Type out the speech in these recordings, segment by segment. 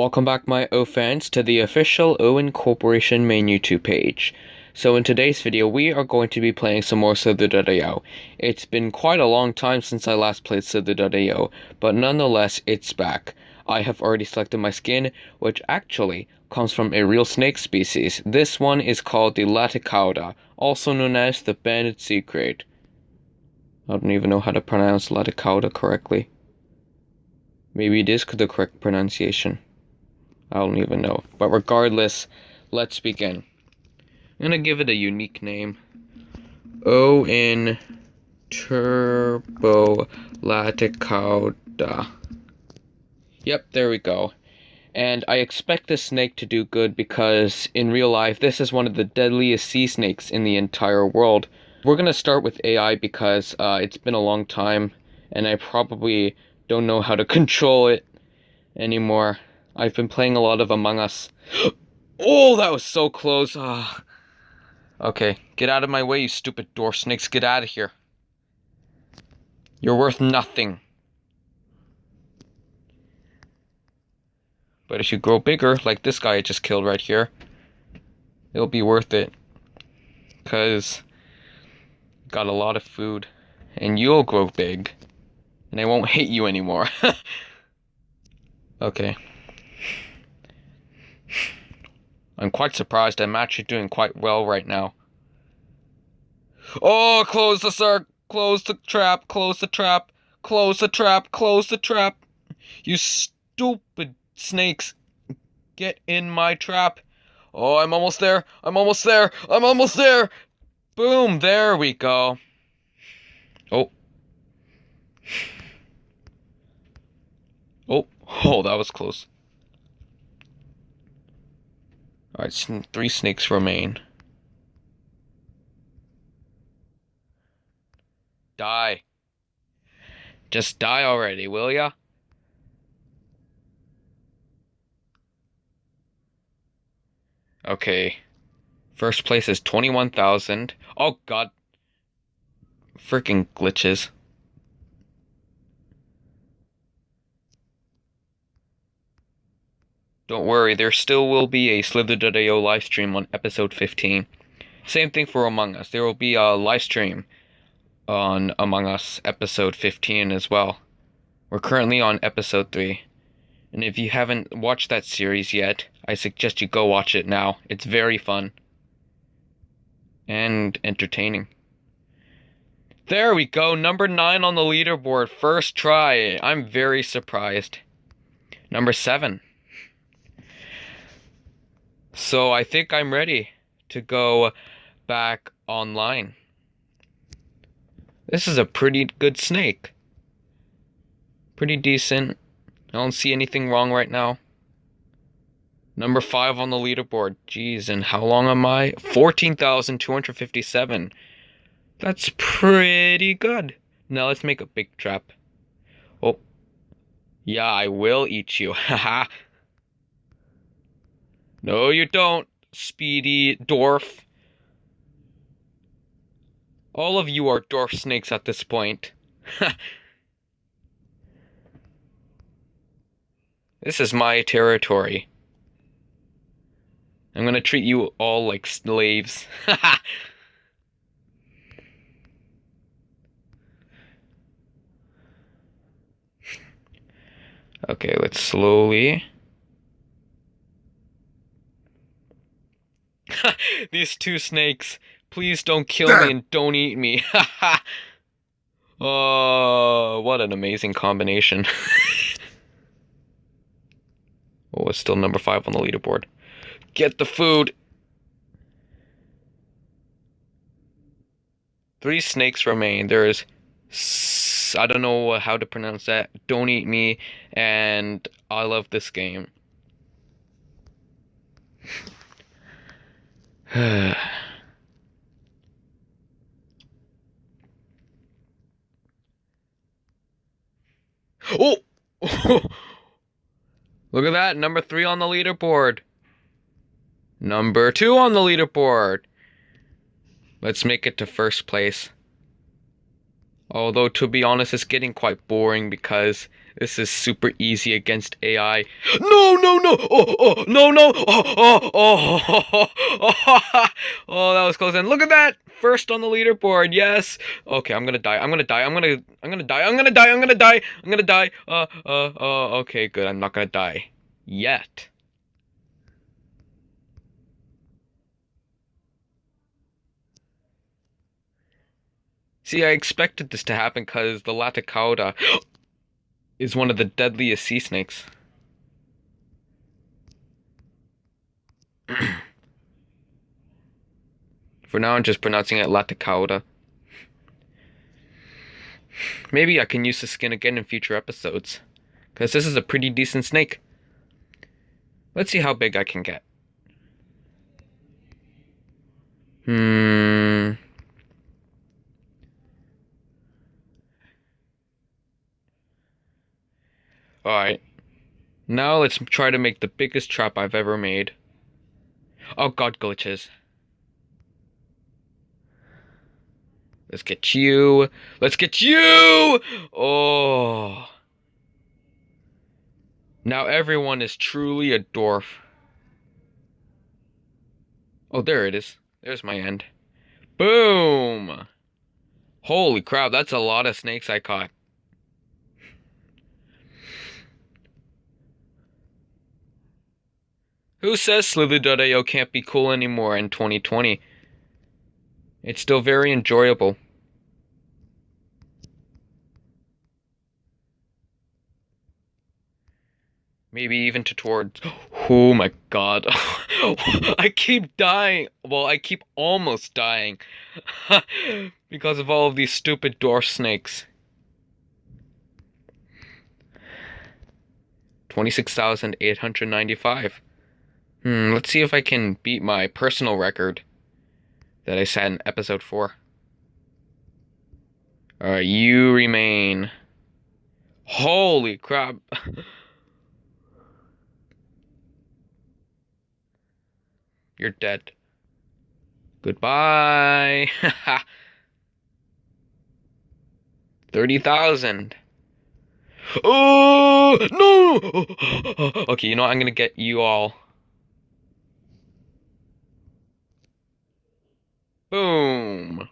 Welcome back, my O fans, to the official Owen Corporation main YouTube page. So in today's video, we are going to be playing some more Slither.io. It's been quite a long time since I last played Slither.io, but nonetheless, it's back. I have already selected my skin, which actually comes from a real snake species. This one is called the Laticauda, also known as the Banded Sea Krait. I don't even know how to pronounce Laticauda correctly. Maybe it is the correct pronunciation. I don't even know. But regardless, let's begin. I'm gonna give it a unique name. O-N Turbo Laticauda. Yep, there we go. And I expect this snake to do good because in real life, this is one of the deadliest sea snakes in the entire world. We're gonna start with AI because uh, it's been a long time and I probably don't know how to control it anymore. I've been playing a lot of Among Us. oh, that was so close. Ah. Okay, get out of my way, you stupid door snakes. Get out of here. You're worth nothing. But if you grow bigger, like this guy I just killed right here, it'll be worth it. Because got a lot of food. And you'll grow big. And I won't hate you anymore. okay. I'm quite surprised. I'm actually doing quite well right now. Oh, close the circ, close the trap, close the trap, close the trap, close the trap. You stupid snakes. Get in my trap. Oh, I'm almost there. I'm almost there. I'm almost there. Boom, there we go. Oh. Oh, oh, that was close. Alright, three snakes remain. Die. Just die already, will ya? Okay. First place is 21,000. Oh god. Freaking glitches. Don't worry, there still will be a Slither.io live stream on episode 15. Same thing for Among Us. There will be a live stream on Among Us episode 15 as well. We're currently on episode 3. And if you haven't watched that series yet, I suggest you go watch it now. It's very fun. And entertaining. There we go, number 9 on the leaderboard. First try. I'm very surprised. Number 7. So I think I'm ready to go back online. This is a pretty good snake. Pretty decent. I don't see anything wrong right now. Number 5 on the leaderboard. Jeez, and how long am I? 14,257. That's pretty good. Now let's make a big trap. Oh. Yeah, I will eat you. Haha. No, you don't, speedy dwarf. All of you are dwarf snakes at this point. this is my territory. I'm gonna treat you all like slaves. okay, let's slowly These two snakes, please don't kill me and don't eat me. oh, what an amazing combination. oh, it's still number five on the leaderboard. Get the food. Three snakes remain. There's, I don't know how to pronounce that. Don't eat me, and I love this game. oh! Look at that, number three on the leaderboard. Number two on the leaderboard. Let's make it to first place. Although, to be honest, it's getting quite boring because this is super easy against AI. No, no, no! Oh, oh, no, no! Oh, oh, oh, oh, oh, oh, that was close. And look at that! First on the leaderboard, yes! Okay, I'm gonna die, I'm gonna die, I'm gonna, I'm gonna die, I'm gonna die, I'm gonna die, I'm gonna die. Uh, uh, uh, okay, good, I'm not gonna die. Yet. See, I expected this to happen because the Laticauda is one of the deadliest sea snakes. For now, I'm just pronouncing it Laticauda. Maybe I can use the skin again in future episodes. Because this is a pretty decent snake. Let's see how big I can get. Hmm. Alright. Now let's try to make the biggest trap I've ever made. Oh god, glitches. Let's get you. Let's get you! Oh. Now everyone is truly a dwarf. Oh, there it is. There's my end. Boom! Holy crap, that's a lot of snakes I caught. Who says Slither.io can't be cool anymore in 2020? It's still very enjoyable. Maybe even to towards. Oh my god. I keep dying. Well, I keep almost dying. because of all of these stupid dwarf snakes. 26,895. Hmm, let's see if I can beat my personal record that I set in episode 4. Alright, you remain. Holy crap. You're dead. Goodbye. 30,000. Oh, no. Okay, you know what? I'm to get you all. Boom.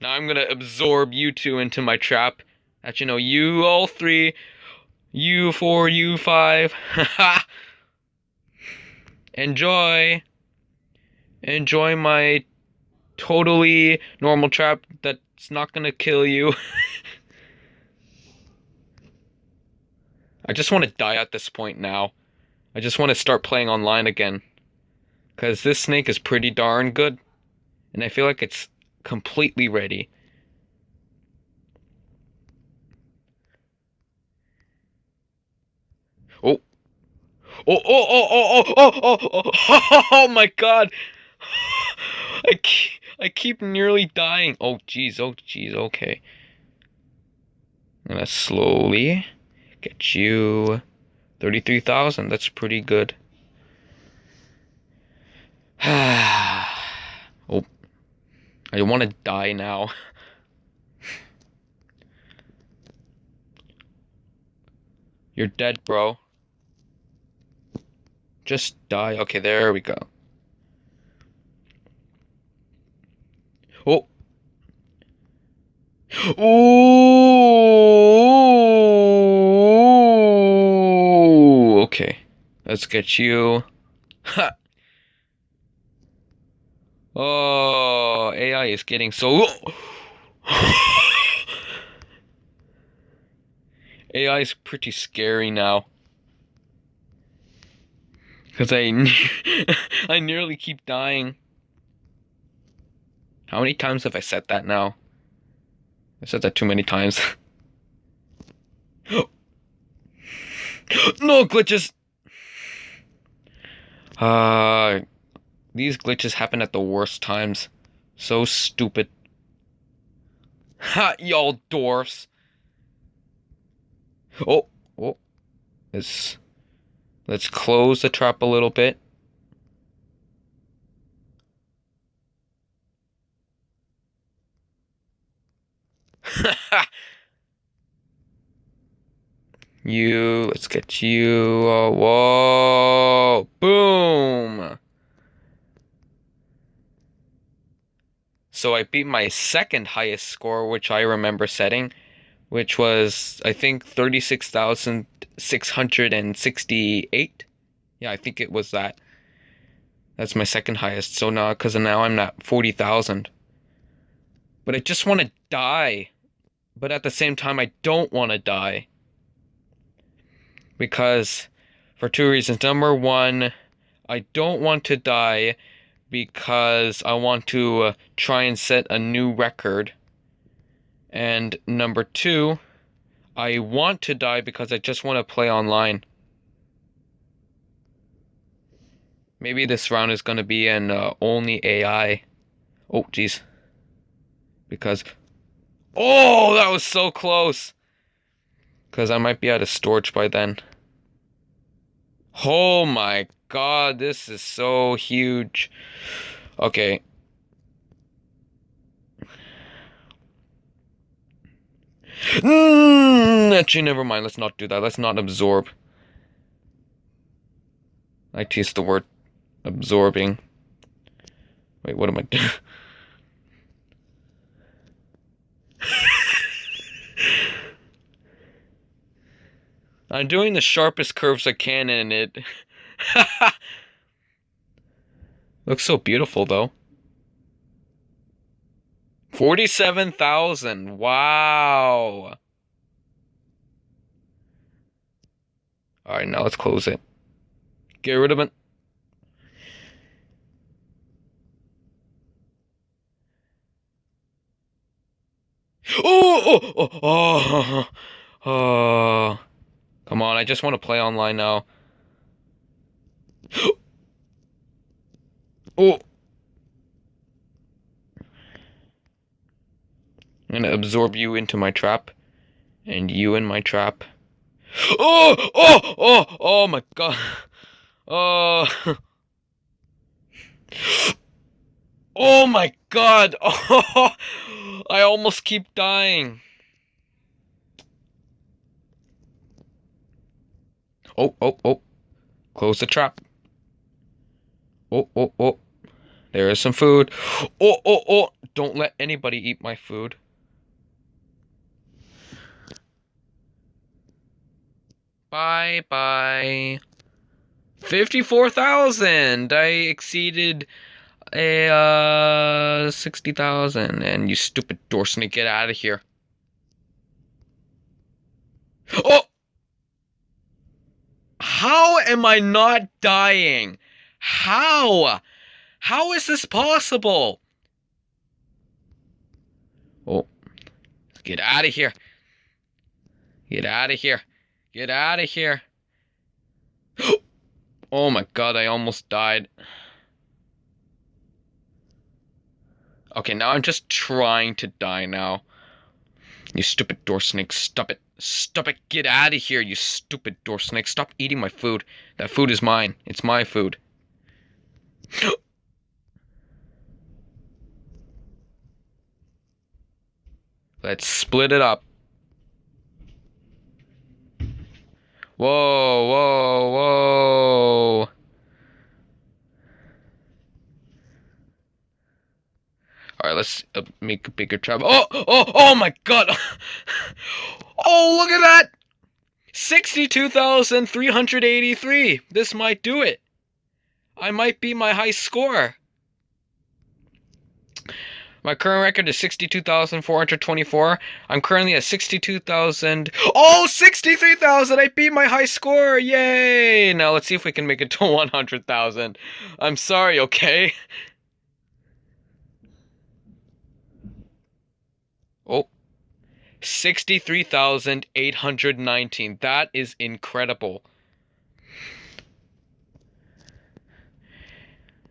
Now I'm gonna absorb you two into my trap. That you know, you all three, you four, you five. Enjoy. Enjoy my totally normal trap that's not gonna kill you. I just want to die at this point now. I just want to start playing online again. Because this snake is pretty darn good. And I feel like it's completely ready. Oh. Oh, oh, oh, oh, oh, oh, oh, oh, oh, oh my god. I keep, I keep nearly dying. Oh, jeez, oh, jeez, okay. I'm gonna slowly get you 33,000. That's pretty good. oh. I want to die now. You're dead, bro. Just die. Okay, there we go. Oh. Ooh. Let's get you. Ha. Oh, AI is getting so. AI is pretty scary now. Because I, I nearly keep dying. How many times have I said that now? I said that too many times. no glitches! Uh, these glitches happen at the worst times. So stupid. Ha, y'all dwarfs. Oh, oh. Let's, let's close the trap a little bit. You, let's get you. Uh, whoa, boom. So I beat my second highest score, which I remember setting, which was, I think, 36,668. Yeah, I think it was that. That's my second highest. So now, because now I'm at 40,000. But I just want to die. But at the same time, I don't want to die. Because, for two reasons. Number one, I don't want to die because I want to uh, try and set a new record. And number two, I want to die because I just want to play online. Maybe this round is going to be an uh, only AI. Oh, jeez. Because... Oh, that was so close! Because I might be out of storage by then. Oh my god, this is so huge. Okay. Mm, actually, never mind. Let's not do that. Let's not absorb. I tease the word absorbing. Wait, what am I doing? I'm doing the sharpest curves I can in it. Looks so beautiful though. 47,000. Wow. Alright, now let's close it. Get rid of it. Oh, oh, oh, oh, oh. Come on, I just want to play online now. oh. I'm gonna absorb you into my trap. And you in my trap. Oh! Oh! Oh! Oh my god. Oh. Oh my god. Oh. I almost keep dying. Oh, oh, oh. Close the trap. Oh, oh, oh. There is some food. Oh, oh, oh. Don't let anybody eat my food. Bye bye. 54,000! I exceeded a uh, 60,000 and you stupid door snake get out of here. Oh! How am I not dying? How? How is this possible? Oh. Get out of here. Get out of here. Get out of here. Oh my god, I almost died. Okay, now I'm just trying to die now. You stupid door snake, stop it. Stop it. Get out of here, you stupid door snake. Stop eating my food. That food is mine. It's my food. Let's split it up. Whoa, whoa, whoa. All right, let's uh, make a bigger travel. Oh, oh, oh my god. oh, look at that. 62,383. This might do it. I might be my high score. My current record is 62,424. I'm currently at 62,000. Oh, 63,000! I beat my high score! Yay! Now let's see if we can make it to 100,000. I'm sorry, okay? Oh. 63,819. That is incredible.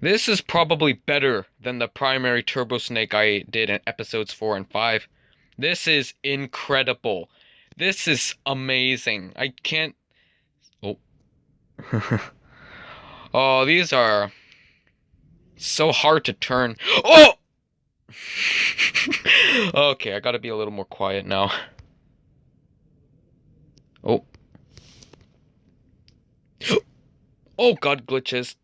This is probably better than the primary Turbo Snake I did in episodes 4 and 5. This is incredible. This is amazing. I can't... Oh. oh, these are so hard to turn. Oh! okay, I gotta be a little more quiet now. Oh. Oh god, glitches.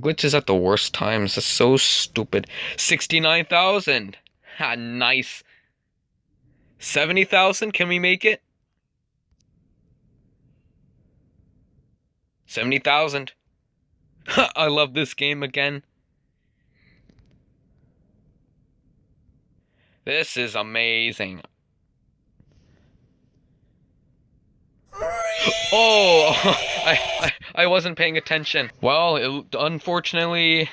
Glitches at the worst times. That's so stupid. 69,000. Ha, ah, nice. 70,000? Can we make it? 70,000. I love this game again. This is amazing. Oh, I, I, I wasn't paying attention. Well, it unfortunately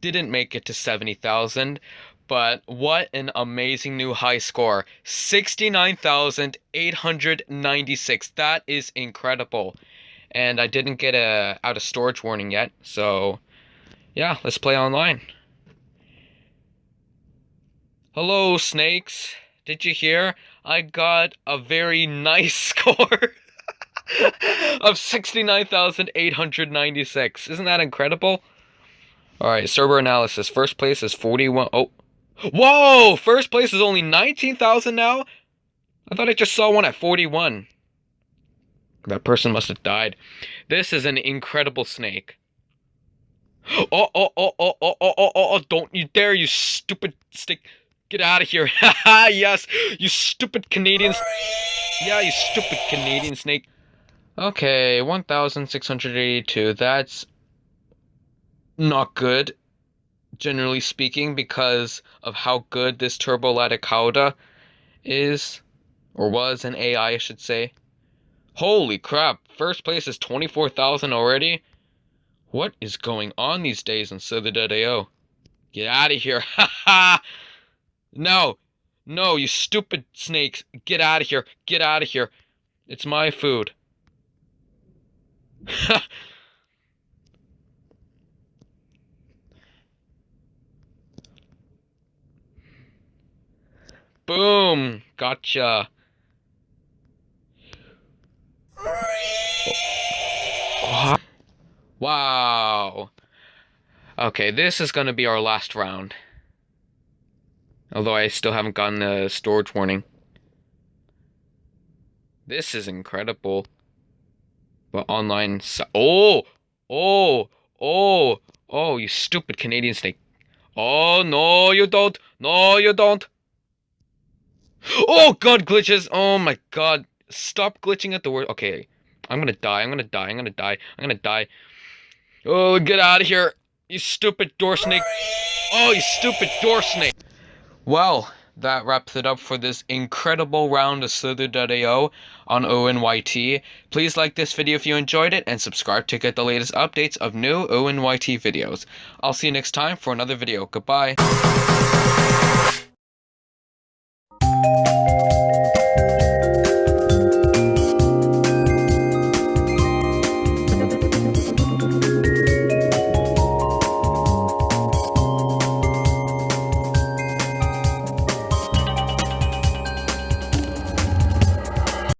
didn't make it to 70,000, but what an amazing new high score. 69,896. That is incredible. And I didn't get a out of storage warning yet, so yeah, let's play online. Hello, snakes. Did you hear? I got a very nice score of 69,896. Isn't that incredible? Alright, server analysis. First place is 41. Oh. Whoa! First place is only 19,000 now? I thought I just saw one at 41. That person must have died. This is an incredible snake. Oh, oh, oh, oh, oh, oh, oh, oh, oh, don't you dare, you stupid snake. Get out of here. Haha, yes, you stupid Canadians. Yeah, you stupid Canadian snake. Okay, 1,682. That's not good, generally speaking, because of how good this Turbo Laticauda is, or was an AI, I should say. Holy crap, first place is 24,000 already? What is going on these days on Slither.io? Get out of here, haha! No! No, you stupid snakes! Get out of here! Get out of here! It's my food. Boom! Gotcha. Wow. Okay, this is going to be our last round. Although I still haven't gotten a storage warning. This is incredible. But online... Oh! Oh! Oh! Oh, you stupid Canadian snake. Oh, no, you don't. No, you don't. Oh, God, glitches. Oh, my God. Stop glitching at the word. Okay, I'm gonna die. I'm gonna die. I'm gonna die. I'm gonna die. Oh, get out of here. You stupid door snake. Oh, you stupid door snake. Well, that wraps it up for this incredible round of Slither.io on ONYT. Please like this video if you enjoyed it and subscribe to get the latest updates of new ONYT videos. I'll see you next time for another video. Goodbye.